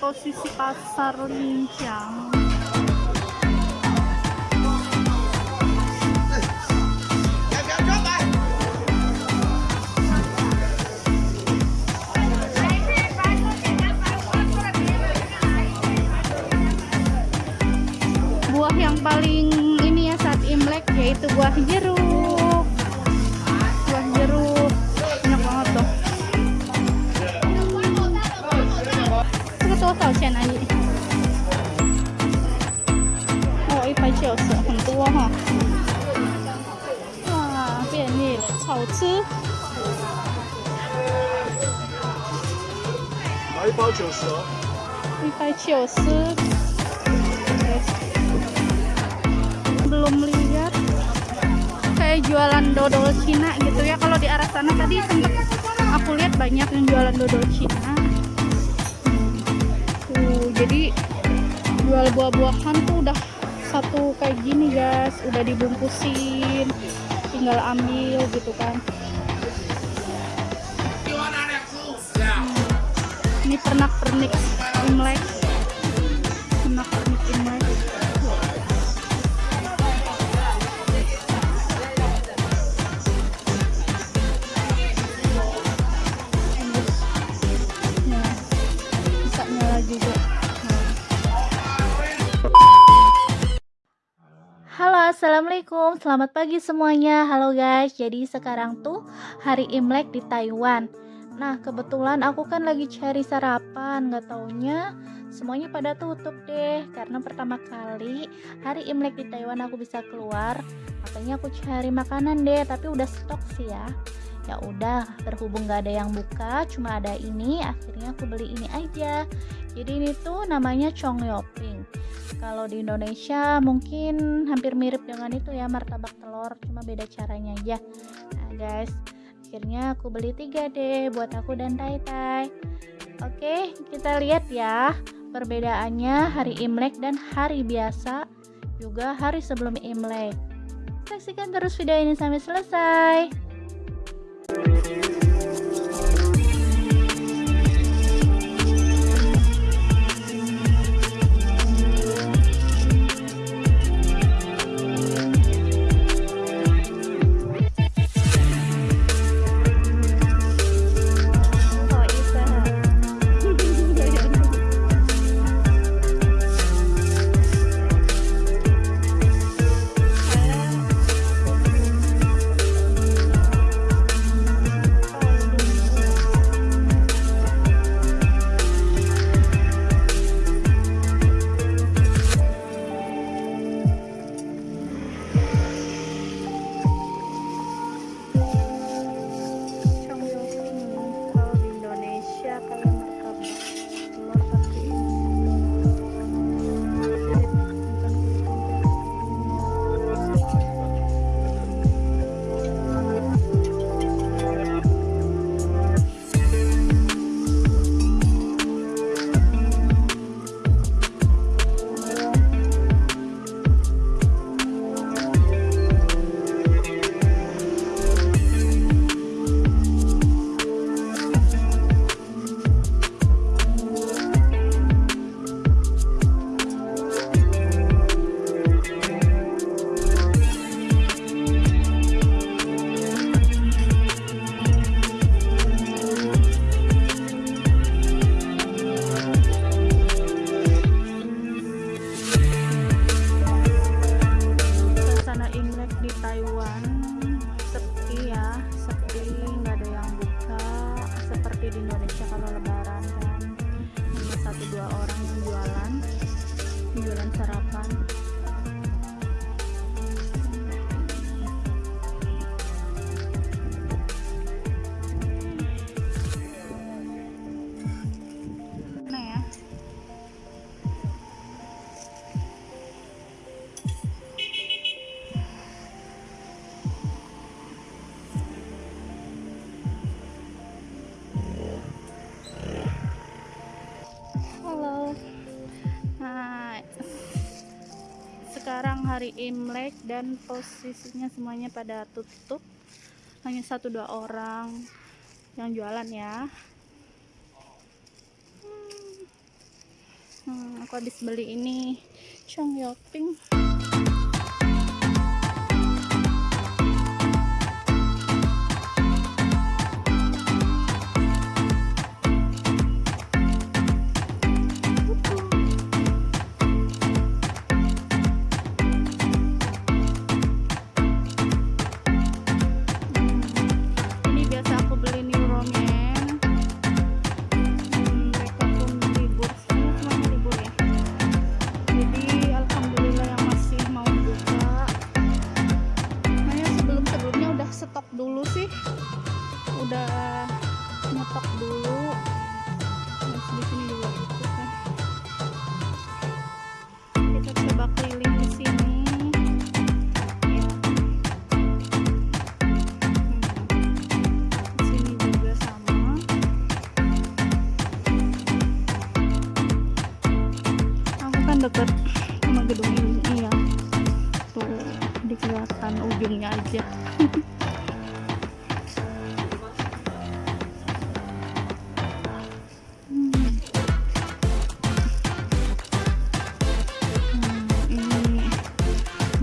posisi pasar Lincang. Buah yang paling ini ya saat Imlek yaitu buah jeruk. 多少钱啊？你？哦，一百九十，很多哈。哇，便利了，好吃。来一包九十哦。一百九十。Belum lihat kayak jualan dodol Cina gitu ya. Kalau di arah sana tadi sempet aku lihat banyak yang jualan dodol Cina. Jadi jual buah-buahan tuh udah satu kayak gini guys, udah dibungkusin, tinggal ambil gitu kan. Ini pernak-pernik Imlek. Assalamualaikum selamat pagi semuanya. Halo guys jadi sekarang tuh hari Imlek di Taiwan. Nah kebetulan aku kan lagi cari sarapan nggak taunya semuanya pada tutup deh. Karena pertama kali hari Imlek di Taiwan aku bisa keluar makanya aku cari makanan deh. Tapi udah stok sih ya. Ya udah berhubung nggak ada yang buka cuma ada ini akhirnya aku beli ini aja. Jadi ini tuh namanya Chongyoping kalau di Indonesia mungkin hampir mirip dengan itu ya martabak telur cuma beda caranya aja. Nah guys akhirnya aku beli tiga deh buat aku dan Tai Tai. Oke kita lihat ya perbedaannya hari Imlek dan hari biasa juga hari sebelum Imlek. Saksikan terus video ini sampai selesai sekarang hari Imlek dan posisinya semuanya pada tutup. Hanya satu dua orang yang jualan ya. Hmm. aku habis beli ini Yoping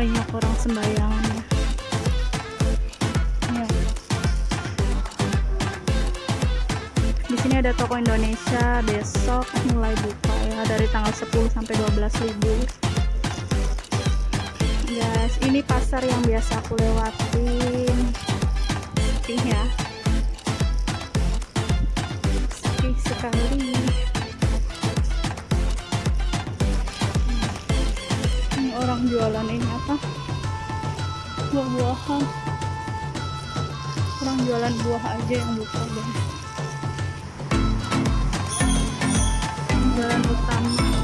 banyak orang sembahyang. Ya. di sini ada toko Indonesia besok mulai buka dari tanggal 10 sampai 12 ribu. Guys ini pasar yang biasa aku lewatin. Sepi ya. Sekali jualan ini apa? Buah-buahan orang jualan buah aja yang buka guys jalan utama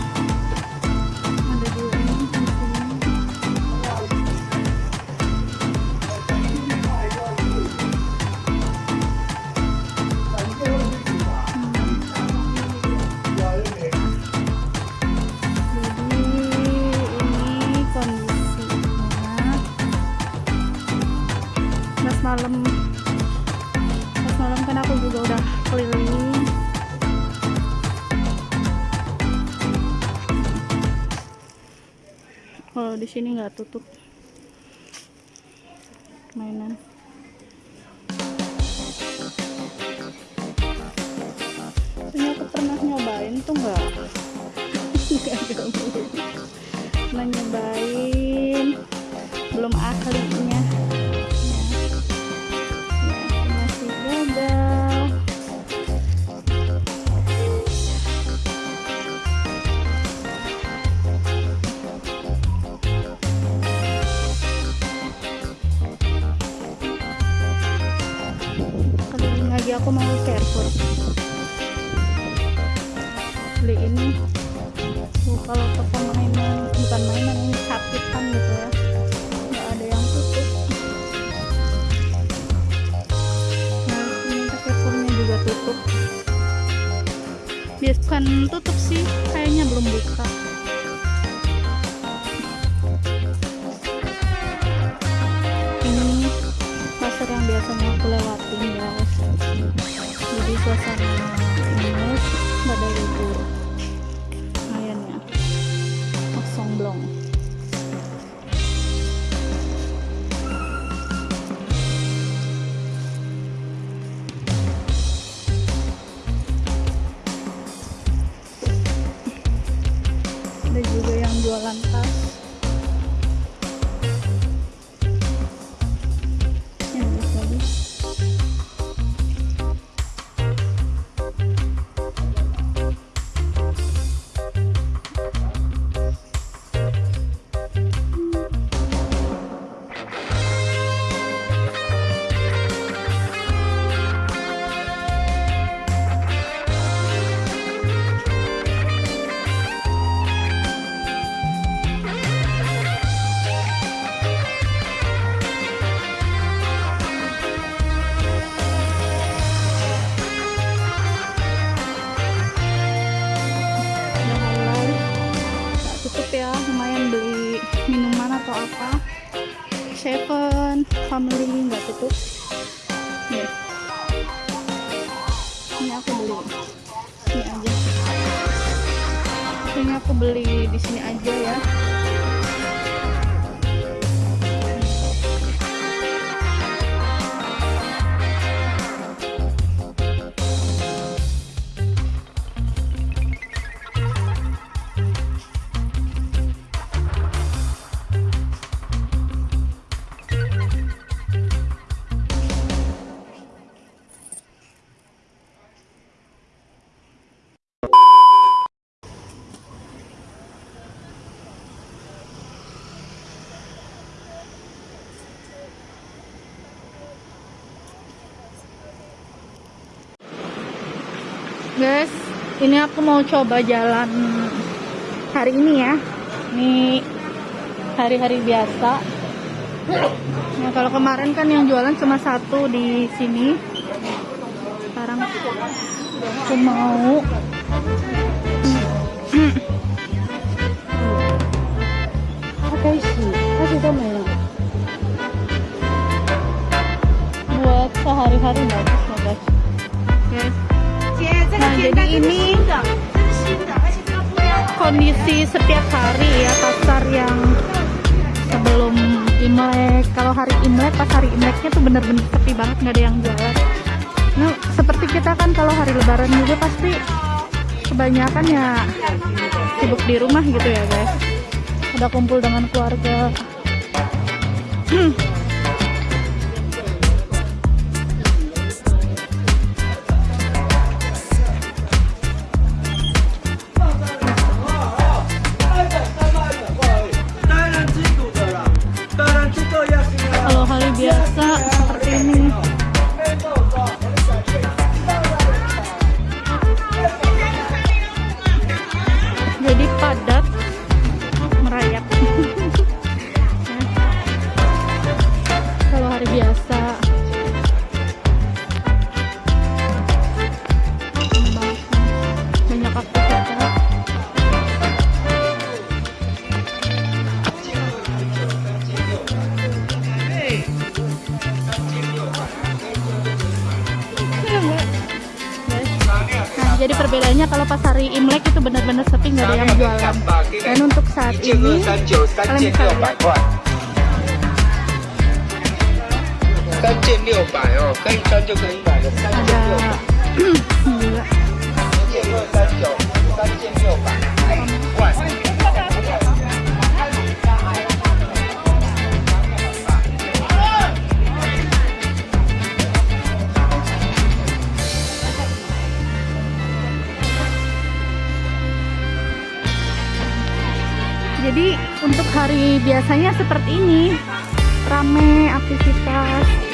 di sini nggak tutup. Mainan. Aku pernah nyobain tuh nggak? Nggak pernah nyobain suasana ini nggak ada libur Seven family nggak tutup. Nih. Ini aku beli. Ini aja. Ini aku beli di sini aja ya guys ini aku mau coba jalan hari ini ya. Ini hari-hari biasa. Nah kalau kemarin kan yang jualan cuma satu di sini. Sekarang aku mau. Buat sehari-hari bagus jadi ini kondisi setiap hari ya pasar yang sebelum Imlek kalau hari Imlek pas hari Imleknya tuh bener-bener sepi banget nggak ada yang jualan. Nah, seperti kita kan kalau hari lebaran juga pasti kebanyakan ya sibuk di rumah gitu ya guys. Udah kumpul dengan keluarga. 件二三九三件六百块。三件六百哦可以穿就可以买了三件六百。件二三九三件六百块 Jadi untuk hari biasanya seperti ini rame aktivitas.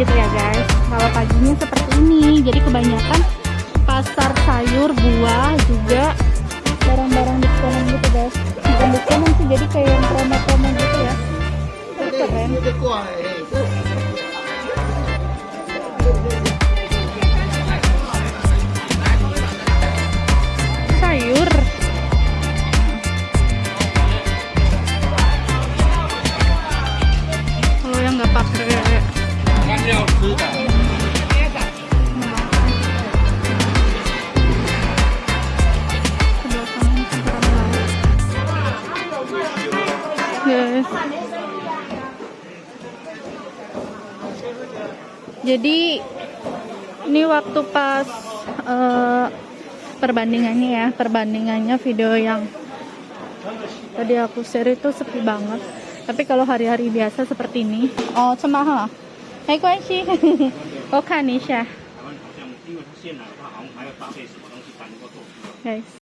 Gitu ya guys. jadi ini waktu pas uh, perbandingannya ya perbandingannya video yang tadi aku share itu sepi banget. Tapi kalau hari-hari biasa seperti ini oh cuma ha hai kuan oh, nisha. guys.